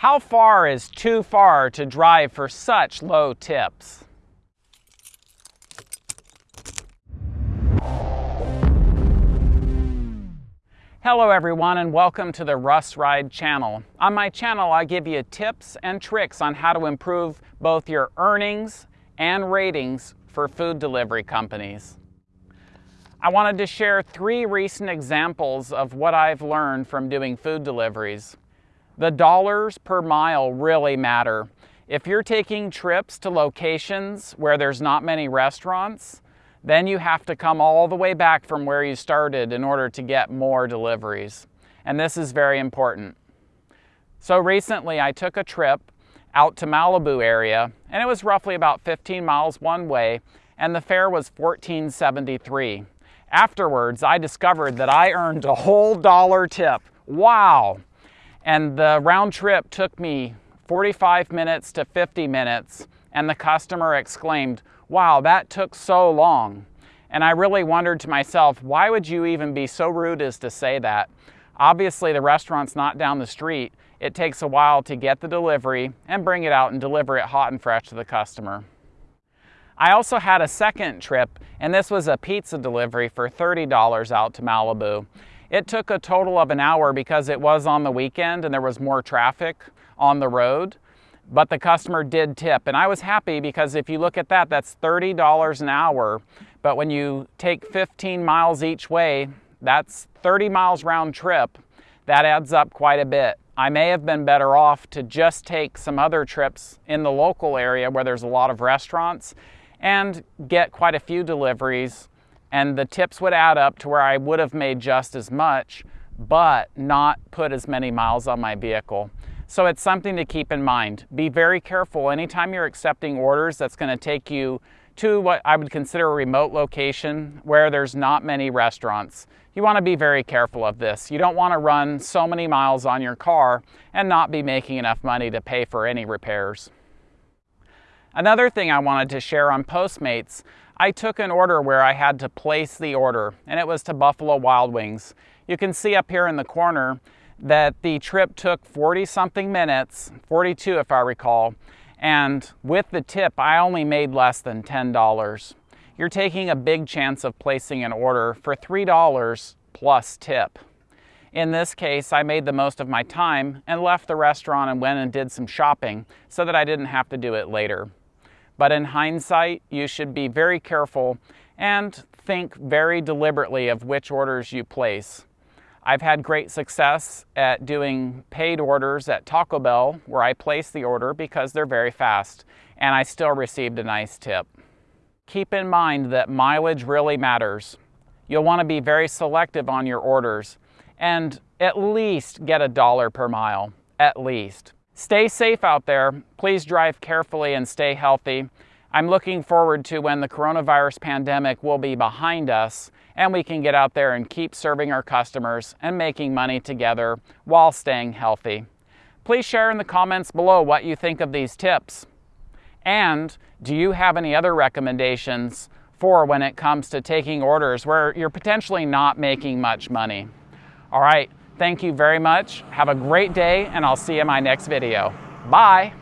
How far is too far to drive for such low tips? Hello everyone and welcome to the Russ Ride channel. On my channel I give you tips and tricks on how to improve both your earnings and ratings for food delivery companies. I wanted to share three recent examples of what I've learned from doing food deliveries. The dollars per mile really matter. If you're taking trips to locations where there's not many restaurants, then you have to come all the way back from where you started in order to get more deliveries. And this is very important. So recently I took a trip out to Malibu area and it was roughly about 15 miles one way and the fare was 14.73. Afterwards, I discovered that I earned a whole dollar tip. Wow! And the round trip took me 45 minutes to 50 minutes, and the customer exclaimed, wow, that took so long. And I really wondered to myself, why would you even be so rude as to say that? Obviously, the restaurant's not down the street. It takes a while to get the delivery and bring it out and deliver it hot and fresh to the customer. I also had a second trip, and this was a pizza delivery for $30 out to Malibu. It took a total of an hour because it was on the weekend and there was more traffic on the road, but the customer did tip. And I was happy because if you look at that, that's $30 an hour. But when you take 15 miles each way, that's 30 miles round trip. That adds up quite a bit. I may have been better off to just take some other trips in the local area where there's a lot of restaurants and get quite a few deliveries and the tips would add up to where I would have made just as much, but not put as many miles on my vehicle. So it's something to keep in mind. Be very careful anytime you're accepting orders that's going to take you to what I would consider a remote location where there's not many restaurants. You want to be very careful of this. You don't want to run so many miles on your car and not be making enough money to pay for any repairs. Another thing I wanted to share on Postmates I took an order where I had to place the order, and it was to Buffalo Wild Wings. You can see up here in the corner that the trip took 40 something minutes, 42 if I recall, and with the tip, I only made less than $10. You're taking a big chance of placing an order for $3 plus tip. In this case, I made the most of my time and left the restaurant and went and did some shopping so that I didn't have to do it later. But in hindsight, you should be very careful and think very deliberately of which orders you place. I've had great success at doing paid orders at Taco Bell where I place the order because they're very fast and I still received a nice tip. Keep in mind that mileage really matters. You'll want to be very selective on your orders and at least get a dollar per mile, at least. Stay safe out there. Please drive carefully and stay healthy. I'm looking forward to when the coronavirus pandemic will be behind us and we can get out there and keep serving our customers and making money together while staying healthy. Please share in the comments below what you think of these tips. And do you have any other recommendations for when it comes to taking orders where you're potentially not making much money? All right, Thank you very much. Have a great day, and I'll see you in my next video. Bye.